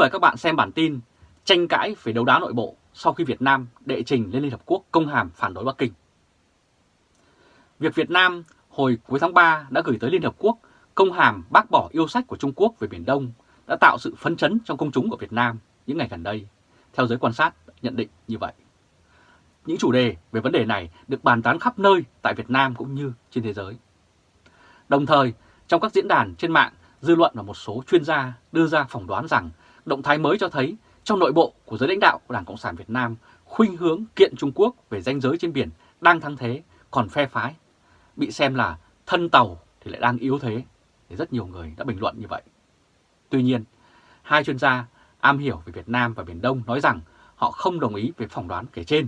mời các bạn xem bản tin tranh cãi về đấu đá nội bộ sau khi Việt Nam đệ trình lên Liên Hợp Quốc công hàm phản đối Bắc Kinh. Việc Việt Nam hồi cuối tháng 3 đã gửi tới Liên Hợp Quốc công hàm bác bỏ yêu sách của Trung Quốc về Biển Đông đã tạo sự phấn chấn trong công chúng của Việt Nam những ngày gần đây, theo giới quan sát nhận định như vậy. Những chủ đề về vấn đề này được bàn tán khắp nơi tại Việt Nam cũng như trên thế giới. Đồng thời, trong các diễn đàn trên mạng, dư luận và một số chuyên gia đưa ra phỏng đoán rằng động thái mới cho thấy trong nội bộ của giới lãnh đạo của Đảng Cộng sản Việt Nam khuynh hướng kiện Trung Quốc về danh giới trên biển đang thăng thế, còn phe phái bị xem là thân tàu thì lại đang yếu thế. Thì rất nhiều người đã bình luận như vậy. Tuy nhiên, hai chuyên gia am hiểu về Việt Nam và Biển Đông nói rằng họ không đồng ý về phỏng đoán kể trên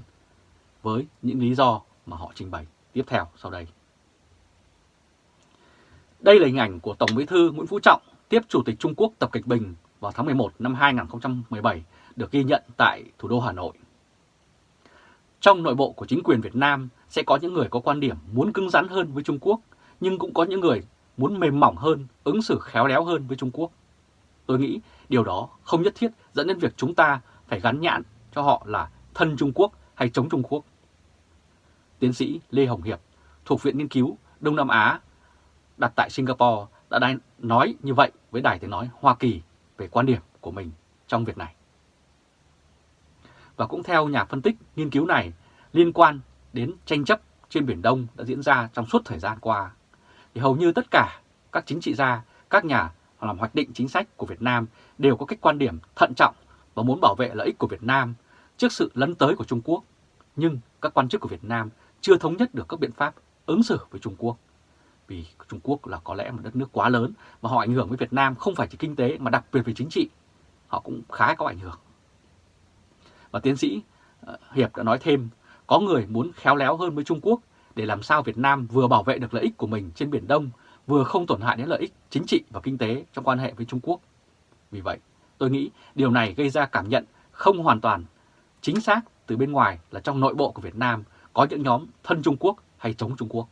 với những lý do mà họ trình bày tiếp theo sau đây. Đây là hình ảnh của Tổng Bí thư Nguyễn Phú Trọng tiếp Chủ tịch Trung Quốc Tập Cận Bình vào tháng 11 năm 2017 được ghi nhận tại thủ đô Hà Nội. Trong nội bộ của chính quyền Việt Nam sẽ có những người có quan điểm muốn cứng rắn hơn với Trung Quốc, nhưng cũng có những người muốn mềm mỏng hơn, ứng xử khéo léo hơn với Trung Quốc. Tôi nghĩ điều đó không nhất thiết dẫn đến việc chúng ta phải gắn nhãn cho họ là thân Trung Quốc hay chống Trung Quốc. Tiến sĩ Lê Hồng Hiệp, thuộc Viện Nghiên cứu Đông Nam Á, đặt tại Singapore, đã nói như vậy với Đài Tiếng Nói Hoa Kỳ về quan điểm của mình trong việc này. Và cũng theo nhà phân tích nghiên cứu này, liên quan đến tranh chấp trên Biển Đông đã diễn ra trong suốt thời gian qua, thì hầu như tất cả các chính trị gia, các nhà làm hoạch định chính sách của Việt Nam đều có cách quan điểm thận trọng và muốn bảo vệ lợi ích của Việt Nam trước sự lấn tới của Trung Quốc. Nhưng các quan chức của Việt Nam chưa thống nhất được các biện pháp ứng xử với Trung Quốc. Vì Trung Quốc là có lẽ một đất nước quá lớn và họ ảnh hưởng với Việt Nam không phải chỉ kinh tế mà đặc biệt về chính trị. Họ cũng khá có ảnh hưởng. Và tiến sĩ ờ, Hiệp đã nói thêm, có người muốn khéo léo hơn với Trung Quốc để làm sao Việt Nam vừa bảo vệ được lợi ích của mình trên Biển Đông, vừa không tổn hại đến lợi ích chính trị và kinh tế trong quan hệ với Trung Quốc. Vì vậy, tôi nghĩ điều này gây ra cảm nhận không hoàn toàn chính xác từ bên ngoài là trong nội bộ của Việt Nam có những nhóm thân Trung Quốc hay chống Trung Quốc.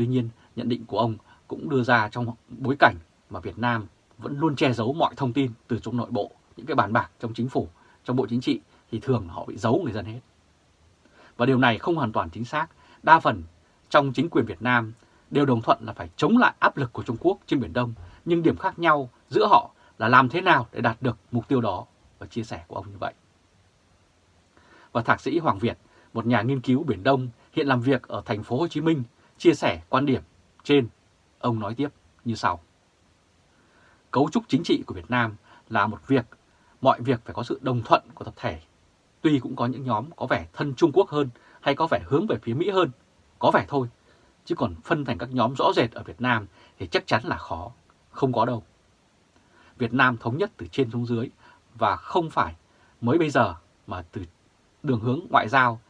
Tuy nhiên, nhận định của ông cũng đưa ra trong bối cảnh mà Việt Nam vẫn luôn che giấu mọi thông tin từ trong nội bộ, những cái bàn bạc trong chính phủ, trong bộ chính trị thì thường họ bị giấu người dân hết. Và điều này không hoàn toàn chính xác. Đa phần trong chính quyền Việt Nam đều đồng thuận là phải chống lại áp lực của Trung Quốc trên Biển Đông, nhưng điểm khác nhau giữa họ là làm thế nào để đạt được mục tiêu đó và chia sẻ của ông như vậy. Và thạc sĩ Hoàng Việt, một nhà nghiên cứu Biển Đông hiện làm việc ở thành phố Hồ Chí Minh, chia sẻ quan điểm trên. Ông nói tiếp như sau. Cấu trúc chính trị của Việt Nam là một việc, mọi việc phải có sự đồng thuận của tập thể. Tuy cũng có những nhóm có vẻ thân Trung Quốc hơn hay có vẻ hướng về phía Mỹ hơn, có vẻ thôi, chứ còn phân thành các nhóm rõ rệt ở Việt Nam thì chắc chắn là khó, không có đâu. Việt Nam thống nhất từ trên xuống dưới và không phải mới bây giờ mà từ đường hướng ngoại giao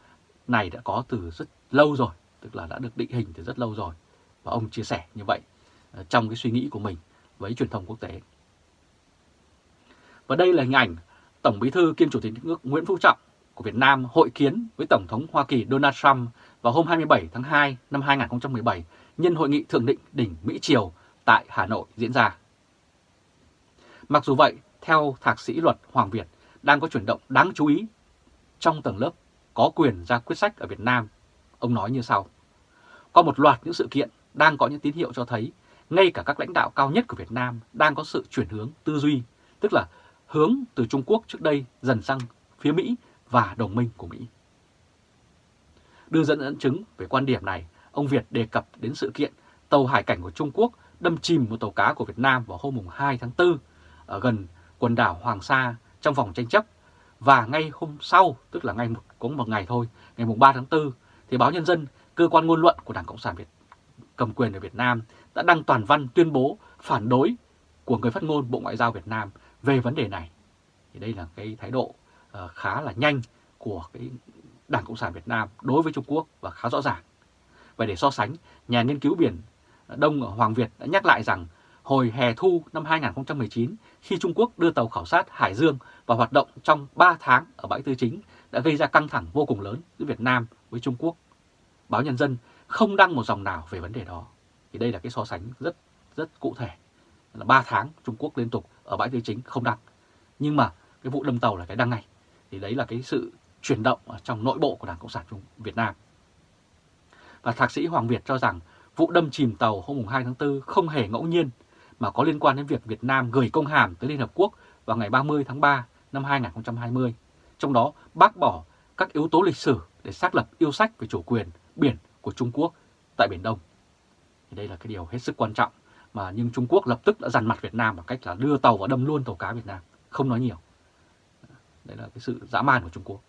này đã có từ rất lâu rồi, tức là đã được định hình từ rất lâu rồi. Và ông chia sẻ như vậy à, trong cái suy nghĩ của mình với truyền thông quốc tế. Và đây là hình ảnh Tổng Bí thư kiêm Chủ tịch nước Nguyễn Phú Trọng của Việt Nam hội kiến với Tổng thống Hoa Kỳ Donald Trump vào hôm 27 tháng 2 năm 2017 nhân hội nghị thượng định đỉnh Mỹ-Triều tại Hà Nội diễn ra. Mặc dù vậy, theo Thạc sĩ luật Hoàng Việt, đang có chuyển động đáng chú ý trong tầng lớp có quyền ra quyết sách ở Việt Nam. Ông nói như sau. Có một loạt những sự kiện đang có những tín hiệu cho thấy ngay cả các lãnh đạo cao nhất của Việt Nam đang có sự chuyển hướng tư duy, tức là hướng từ Trung Quốc trước đây dần sang phía Mỹ và đồng minh của Mỹ. Đưa dẫn dẫn chứng về quan điểm này, ông Việt đề cập đến sự kiện tàu hải cảnh của Trung Quốc đâm chìm một tàu cá của Việt Nam vào hôm 2 tháng 4 ở gần quần đảo Hoàng Sa trong vòng tranh chấp. Và ngay hôm sau, tức là ngay một, cũng một ngày thôi, ngày 3 tháng 4, thì báo Nhân dân, cơ quan ngôn luận của Đảng Cộng sản Việt cầm quyền ở Việt Nam đã đăng toàn văn tuyên bố phản đối của người phát ngôn Bộ Ngoại giao Việt Nam về vấn đề này. Thì đây là cái thái độ uh, khá là nhanh của cái Đảng Cộng sản Việt Nam đối với Trung Quốc và khá rõ ràng. Và để so sánh, nhà nghiên cứu biển Đông ở Hoàng Việt đã nhắc lại rằng hồi hè thu năm 2019 khi Trung Quốc đưa tàu khảo sát Hải Dương vào hoạt động trong 3 tháng ở bãi tư chính đã gây ra căng thẳng vô cùng lớn giữa Việt Nam với Trung Quốc. Báo Nhân dân không đăng một dòng nào về vấn đề đó. Thì đây là cái so sánh rất rất cụ thể. Là 3 tháng Trung Quốc liên tục ở bãi tư chính không đăng. Nhưng mà cái vụ đâm tàu là cái đăng ngay. Thì đấy là cái sự chuyển động ở trong nội bộ của Đảng Cộng sản Trung Việt Nam. Và thạc sĩ Hoàng Việt cho rằng vụ đâm chìm tàu hôm 2 tháng 4 không hề ngẫu nhiên mà có liên quan đến việc Việt Nam gửi công hàm tới Liên Hợp Quốc vào ngày 30 tháng 3 năm 2020, trong đó bác bỏ các yếu tố lịch sử để xác lập yêu sách về chủ quyền biển của Trung Quốc tại Biển Đông. Thì đây là cái điều hết sức quan trọng mà nhưng Trung Quốc lập tức đã dằn mặt Việt Nam bằng cách là đưa tàu và đâm luôn tàu cá Việt Nam, không nói nhiều. Đấy là cái sự dã man của Trung Quốc.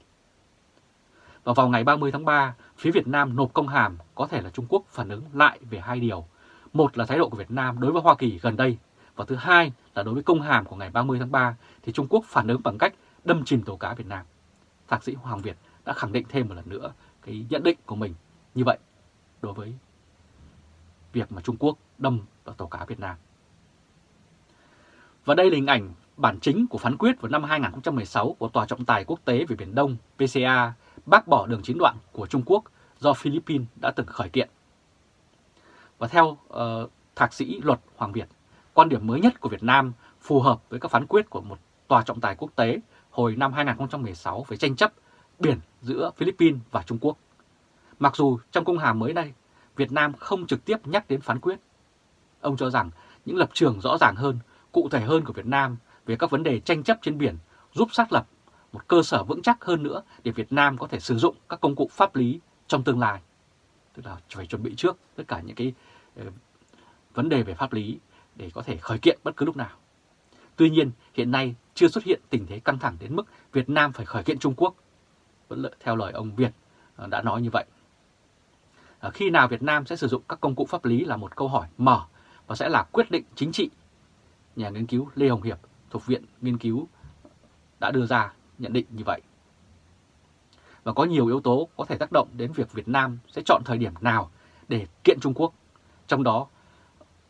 Và vào ngày 30 tháng 3, phía Việt Nam nộp công hàm có thể là Trung Quốc phản ứng lại về hai điều. Một là thái độ của Việt Nam đối với Hoa Kỳ gần đây, và thứ hai là đối với công hàm của ngày 30 tháng 3 thì Trung Quốc phản ứng bằng cách đâm chìm tàu cá Việt Nam. Thạc sĩ Hoàng Việt đã khẳng định thêm một lần nữa cái nhận định của mình như vậy đối với việc mà Trung Quốc đâm vào tàu cá Việt Nam. Và đây là hình ảnh bản chính của phán quyết vào năm 2016 của Tòa trọng tài quốc tế về Biển Đông PCA bác bỏ đường chín đoạn của Trung Quốc do Philippines đã từng khởi kiện. Và theo uh, Thạc sĩ Luật Hoàng Việt, quan điểm mới nhất của Việt Nam phù hợp với các phán quyết của một tòa trọng tài quốc tế hồi năm 2016 về tranh chấp biển giữa Philippines và Trung Quốc. Mặc dù trong công hàm mới đây, Việt Nam không trực tiếp nhắc đến phán quyết. Ông cho rằng những lập trường rõ ràng hơn, cụ thể hơn của Việt Nam về các vấn đề tranh chấp trên biển giúp xác lập một cơ sở vững chắc hơn nữa để Việt Nam có thể sử dụng các công cụ pháp lý trong tương lai. Tức là phải chuẩn bị trước tất cả những cái ờ, vấn đề về pháp lý để có thể khởi kiện bất cứ lúc nào. Tuy nhiên, hiện nay chưa xuất hiện tình thế căng thẳng đến mức Việt Nam phải khởi kiện Trung Quốc. Vẫn theo lời ông Việt ờ, đã nói như vậy. Ờ, khi nào Việt Nam sẽ sử dụng các công cụ pháp lý là một câu hỏi mở và sẽ là quyết định chính trị. Nhà nghiên cứu Lê Hồng Hiệp thuộc Viện Nghiên cứu đã đưa ra nhận định như vậy. Và có nhiều yếu tố có thể tác động đến việc Việt Nam sẽ chọn thời điểm nào để kiện Trung Quốc. Trong đó,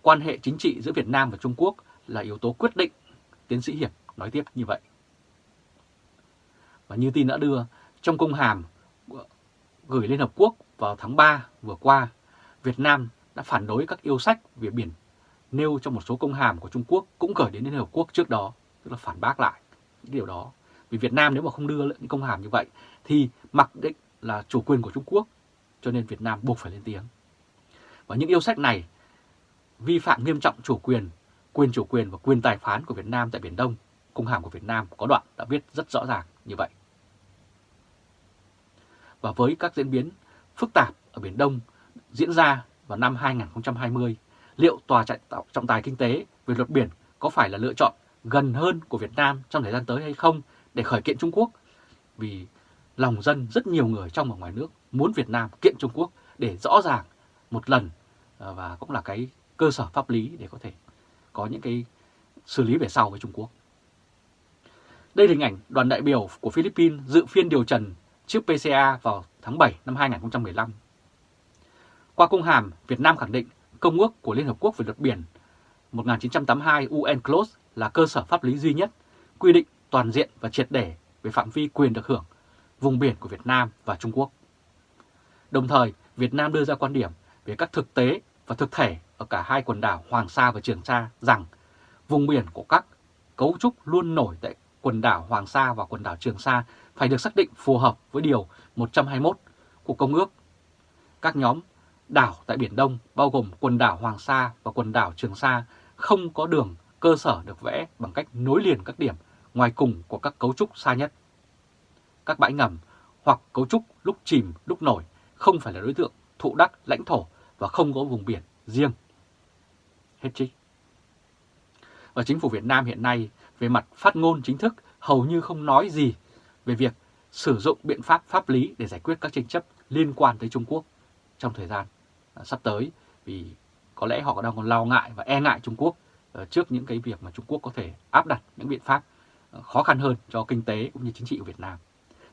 quan hệ chính trị giữa Việt Nam và Trung Quốc là yếu tố quyết định, tiến sĩ Hiệp nói tiếp như vậy. Và như tin đã đưa, trong công hàm gửi Liên Hợp Quốc vào tháng 3 vừa qua, Việt Nam đã phản đối các yêu sách về biển nêu trong một số công hàm của Trung Quốc cũng gửi đến Liên Hợp Quốc trước đó, tức là phản bác lại những điều đó. Vì Việt Nam nếu mà không đưa những công hàm như vậy thì mặc định là chủ quyền của Trung Quốc, cho nên Việt Nam buộc phải lên tiếng. Và những yêu sách này vi phạm nghiêm trọng chủ quyền, quyền chủ quyền và quyền tài phán của Việt Nam tại Biển Đông. Công hàm của Việt Nam có đoạn đã viết rất rõ ràng như vậy. Và với các diễn biến phức tạp ở Biển Đông diễn ra vào năm 2020, liệu Tòa trọng tài kinh tế về luật biển có phải là lựa chọn gần hơn của Việt Nam trong thời gian tới hay không để khởi kiện Trung Quốc? Vì lòng dân rất nhiều người trong và ngoài nước muốn Việt Nam kiện Trung Quốc để rõ ràng một lần ờ, và cũng là cái cơ sở pháp lý để có thể có những cái xử lý về sau với Trung Quốc. Đây là hình ảnh đoàn đại biểu của Philippines dự phiên điều trần trước PCA vào tháng 7 năm 2015. Qua công hàm, Việt Nam khẳng định Công ước của Liên Hợp Quốc về luật biển 1982 UNCLOS là cơ sở pháp lý duy nhất quy định toàn diện và triệt để về phạm vi quyền được hưởng vùng biển của Việt Nam và Trung Quốc. Đồng thời, Việt Nam đưa ra quan điểm về các thực tế và thực thể ở cả hai quần đảo Hoàng Sa và Trường Sa rằng vùng biển của các cấu trúc luôn nổi tại quần đảo Hoàng Sa và quần đảo Trường Sa phải được xác định phù hợp với Điều 121 của Công ước. Các nhóm đảo tại Biển Đông bao gồm quần đảo Hoàng Sa và quần đảo Trường Sa không có đường, cơ sở được vẽ bằng cách nối liền các điểm ngoài cùng của các cấu trúc xa nhất. Các bãi ngầm hoặc cấu trúc lúc chìm, lúc nổi không phải là đối tượng thụ đắc lãnh thổ và không có vùng biển riêng. Hết trích. Và chính phủ Việt Nam hiện nay về mặt phát ngôn chính thức hầu như không nói gì về việc sử dụng biện pháp pháp lý để giải quyết các tranh chấp liên quan tới Trung Quốc trong thời gian à, sắp tới vì có lẽ họ đang còn lo ngại và e ngại Trung Quốc ờ, trước những cái việc mà Trung Quốc có thể áp đặt những biện pháp ờ, khó khăn hơn cho kinh tế cũng như chính trị của Việt Nam.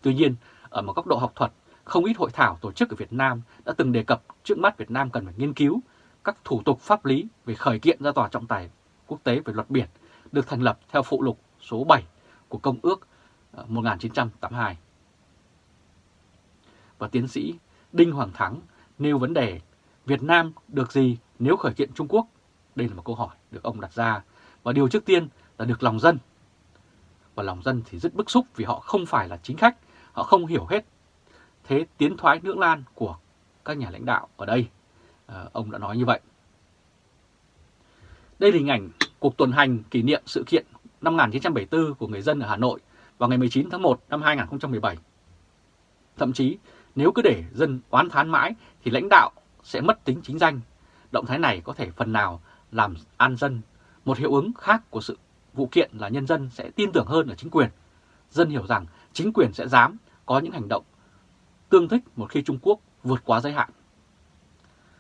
Tuy nhiên, ở một góc độ học thuật, không ít hội thảo tổ chức ở Việt Nam đã từng đề cập trước mắt Việt Nam cần phải nghiên cứu các thủ tục pháp lý về khởi kiện ra tòa trọng tài quốc tế về luật biển được thành lập theo phụ lục số 7 của Công ước ờ, 1982. Và tiến sĩ Đinh Hoàng Thắng nêu vấn đề Việt Nam được gì nếu khởi kiện Trung Quốc? Đây là một câu hỏi được ông đặt ra. Và điều trước tiên là được lòng dân. Và lòng dân thì rất bức xúc vì họ không phải là chính khách, họ không hiểu hết thế tiến thoái lưỡng lan của các nhà lãnh đạo ở đây. À, ông đã nói như vậy. Đây là hình ảnh cuộc tuần hành kỷ niệm sự kiện năm 1974 của người dân ở Hà Nội vào ngày 19 tháng 1 năm 2017. Thậm chí, nếu cứ để dân oán thán mãi thì lãnh đạo sẽ mất tính chính danh. Động thái này có thể phần nào làm an dân. Một hiệu ứng khác của sự vụ kiện là nhân dân sẽ tin tưởng hơn ở chính quyền. Dân hiểu rằng chính quyền sẽ dám có những hành động tương thích một khi Trung Quốc vượt quá giới hạn.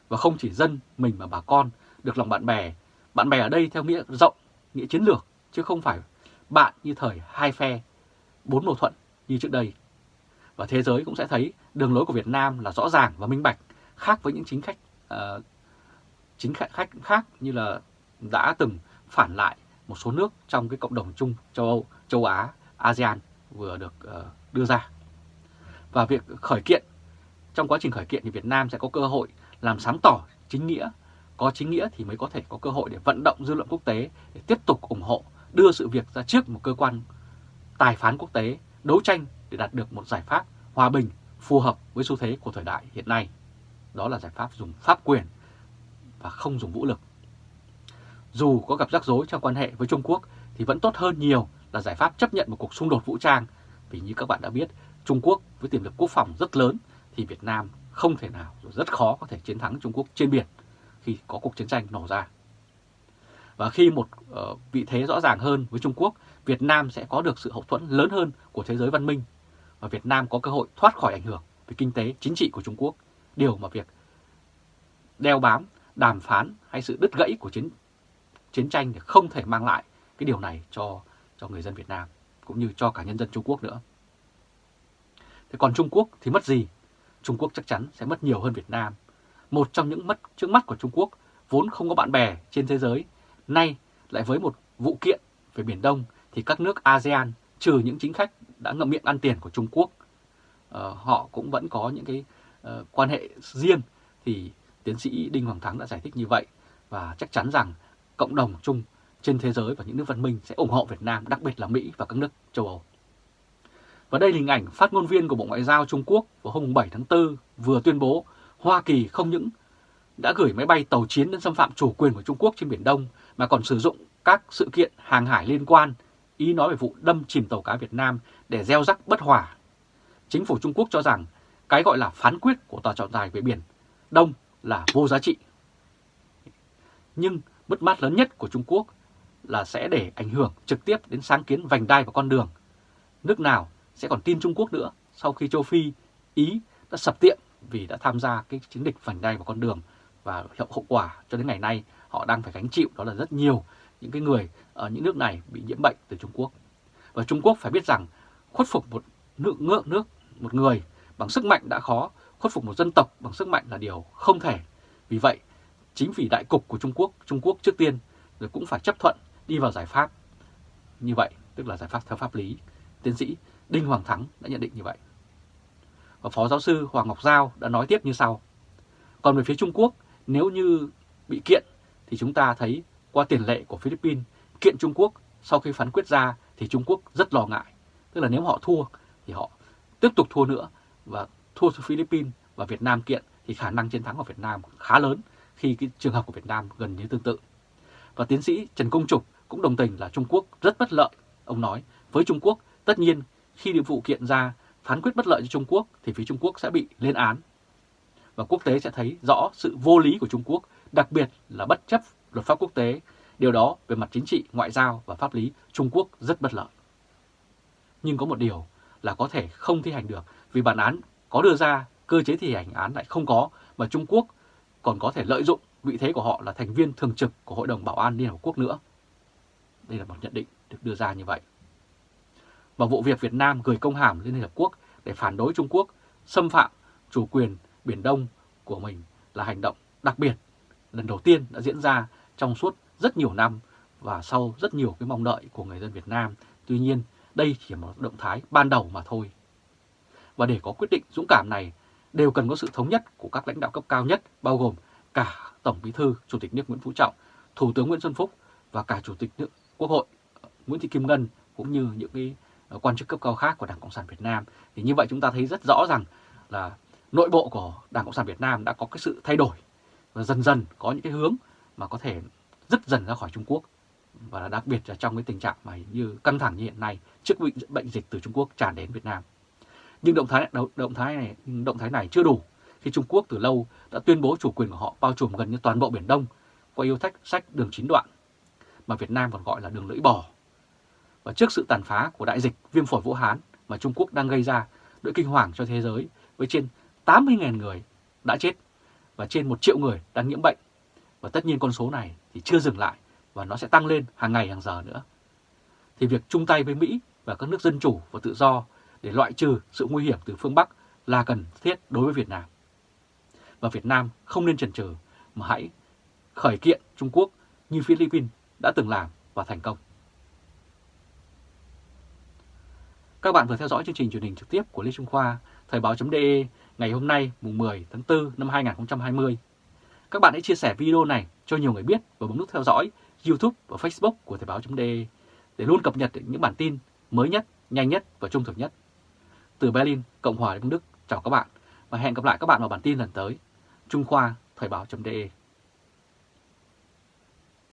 Và không chỉ dân mình mà bà con được lòng bạn bè. Bạn bè ở đây theo nghĩa rộng, nghĩa chiến lược, chứ không phải bạn như thời hai phe, bốn mâu thuẫn như trước đây. Và thế giới cũng sẽ thấy đường lối của Việt Nam là rõ ràng và minh bạch, khác với những chính khách uh, chính khách khác như là đã từng phản lại một số nước trong cái cộng đồng chung châu Âu, châu Á, ASEAN vừa được uh, đưa ra. Và việc khởi kiện, trong quá trình khởi kiện thì Việt Nam sẽ có cơ hội làm sáng tỏ chính nghĩa. Có chính nghĩa thì mới có thể có cơ hội để vận động dư luận quốc tế để tiếp tục ủng hộ, đưa sự việc ra trước một cơ quan tài phán quốc tế, đấu tranh để đạt được một giải pháp hòa bình phù hợp với xu thế của thời đại hiện nay. Đó là giải pháp dùng pháp quyền và không dùng vũ lực. Dù có gặp rắc rối trong quan hệ với Trung Quốc thì vẫn tốt hơn nhiều là giải pháp chấp nhận một cuộc xung đột vũ trang. Vì như các bạn đã biết, Trung Quốc với tiềm lực quốc phòng rất lớn thì Việt Nam không thể nào rồi rất khó có thể chiến thắng Trung Quốc trên biển khi có cuộc chiến tranh nổ ra. Và khi một uh, vị thế rõ ràng hơn với Trung Quốc, Việt Nam sẽ có được sự hậu thuẫn lớn hơn của thế giới văn minh và Việt Nam có cơ hội thoát khỏi ảnh hưởng về kinh tế, chính trị của Trung Quốc, điều mà việc đeo bám, đàm phán hay sự đứt gãy của chiến chiến tranh thì không thể mang lại cái điều này cho cho người dân Việt Nam cũng như cho cả nhân dân Trung Quốc nữa. Thế còn Trung Quốc thì mất gì? Trung Quốc chắc chắn sẽ mất nhiều hơn Việt Nam. Một trong những mất trước mắt của Trung Quốc vốn không có bạn bè trên thế giới, nay lại với một vụ kiện về Biển Đông thì các nước ASEAN trừ những chính khách đã ngậm miệng ăn tiền của Trung Quốc, uh, họ cũng vẫn có những cái uh, quan hệ riêng thì tiến sĩ Đinh Hoàng Thắng đã giải thích như vậy và chắc chắn rằng cộng đồng chung trên thế giới và những nước văn minh sẽ ủng hộ Việt Nam, đặc biệt là Mỹ và các nước châu Âu. Và đây là hình ảnh phát ngôn viên của Bộ Ngoại giao Trung Quốc vào hôm 7 tháng 4 vừa tuyên bố Hoa Kỳ không những đã gửi máy bay tàu chiến đến xâm phạm chủ quyền của Trung Quốc trên Biển Đông mà còn sử dụng các sự kiện hàng hải liên quan, ý nói về vụ đâm chìm tàu cá Việt Nam để gieo rắc bất hòa. Chính phủ Trung Quốc cho rằng cái gọi là phán quyết của tòa trọng tài về Biển Đông là vô giá trị. Nhưng mất mát lớn nhất của Trung Quốc là sẽ để ảnh hưởng trực tiếp đến sáng kiến vành đai và con đường. Nước nào sẽ còn tin Trung Quốc nữa sau khi châu Phi, Ý đã sập tiệm vì đã tham gia cái chiến dịch vành đai và con đường và hậu quả cho đến ngày nay họ đang phải gánh chịu đó là rất nhiều những cái người ở những nước này bị nhiễm bệnh từ Trung Quốc. Và Trung Quốc phải biết rằng khuất phục một nước ngựa nước một người bằng sức mạnh đã khó, khuất phục một dân tộc bằng sức mạnh là điều không thể. Vì vậy, chính vì đại cục của Trung Quốc, Trung Quốc trước tiên rồi cũng phải chấp thuận đi vào giải pháp như vậy, tức là giải pháp theo pháp lý. Tiến sĩ Đinh Hoàng Thắng đã nhận định như vậy. Và Phó Giáo sư Hoàng Ngọc Giao đã nói tiếp như sau. Còn về phía Trung Quốc, nếu như bị kiện thì chúng ta thấy qua tiền lệ của Philippines, kiện Trung Quốc sau khi phán quyết ra thì Trung Quốc rất lo ngại. Tức là nếu họ thua thì họ tiếp tục thua nữa và thua Philippines và Việt Nam kiện thì khả năng chiến thắng của Việt Nam khá lớn khi cái trường hợp của Việt Nam gần như tương tự. Và tiến sĩ Trần Công Trục cũng đồng tình là Trung Quốc rất bất lợi. Ông nói, với Trung Quốc, tất nhiên khi địa vụ kiện ra phán quyết bất lợi cho Trung Quốc thì phía Trung Quốc sẽ bị lên án. Và quốc tế sẽ thấy rõ sự vô lý của Trung Quốc, đặc biệt là bất chấp luật pháp quốc tế. Điều đó về mặt chính trị, ngoại giao và pháp lý Trung Quốc rất bất lợi. Nhưng có một điều là có thể không thi hành được vì bản án có đưa ra, cơ chế thi hành án lại không có mà Trung Quốc còn có thể lợi dụng vị thế của họ là thành viên thường trực của Hội đồng Bảo an Liên Hợp Quốc nữa. Đây là một nhận định được đưa ra như vậy và vụ việc Việt Nam gửi công hàm lên Liên Hợp Quốc để phản đối Trung Quốc xâm phạm chủ quyền Biển Đông của mình là hành động đặc biệt lần đầu tiên đã diễn ra trong suốt rất nhiều năm và sau rất nhiều cái mong đợi của người dân Việt Nam. Tuy nhiên, đây chỉ là một động thái ban đầu mà thôi. Và để có quyết định dũng cảm này, đều cần có sự thống nhất của các lãnh đạo cấp cao nhất, bao gồm cả Tổng Bí thư, Chủ tịch nước Nguyễn Phú Trọng, Thủ tướng Nguyễn Xuân Phúc và cả Chủ tịch nước Quốc hội Nguyễn Thị Kim Ngân cũng như những cái quan chức cấp cao khác của Đảng Cộng sản Việt Nam. Thì như vậy chúng ta thấy rất rõ rằng là nội bộ của Đảng Cộng sản Việt Nam đã có cái sự thay đổi và dần dần có những cái hướng mà có thể rất dần ra khỏi Trung Quốc và đặc biệt là trong cái tình trạng mà như căng thẳng như hiện nay trước bệnh, bệnh dịch từ Trung Quốc tràn đến Việt Nam. Nhưng động thái động thái này động thái này chưa đủ khi Trung Quốc từ lâu đã tuyên bố chủ quyền của họ bao trùm gần như toàn bộ Biển Đông qua yêu thách sách đường chín đoạn mà Việt Nam còn gọi là đường lưỡi bò. Và trước sự tàn phá của đại dịch viêm phổi Vũ Hán mà Trung Quốc đang gây ra nỗi kinh hoàng cho thế giới với trên 80.000 người đã chết và trên 1 triệu người đang nhiễm bệnh. Và tất nhiên con số này thì chưa dừng lại và nó sẽ tăng lên hàng ngày, hàng giờ nữa. Thì việc chung tay với Mỹ và các nước dân chủ và tự do để loại trừ sự nguy hiểm từ phương Bắc là cần thiết đối với Việt Nam. Và Việt Nam không nên chần chừ mà hãy khởi kiện Trung Quốc như Philippines đã từng làm và thành công. Các bạn vừa theo dõi chương trình truyền hình trực tiếp của Lê Trung Khoa, Thời báo.de ngày hôm nay mùng 10 tháng 4 năm 2020. Các bạn hãy chia sẻ video này cho nhiều người biết và bấm nút theo dõi YouTube và Facebook của Thời báo.de để luôn cập nhật những bản tin mới nhất, nhanh nhất và trung thực nhất. Từ Berlin, Cộng hòa Liên bang Đức, chào các bạn và hẹn gặp lại các bạn vào bản tin lần tới. Trung Khoa, Thời báo.de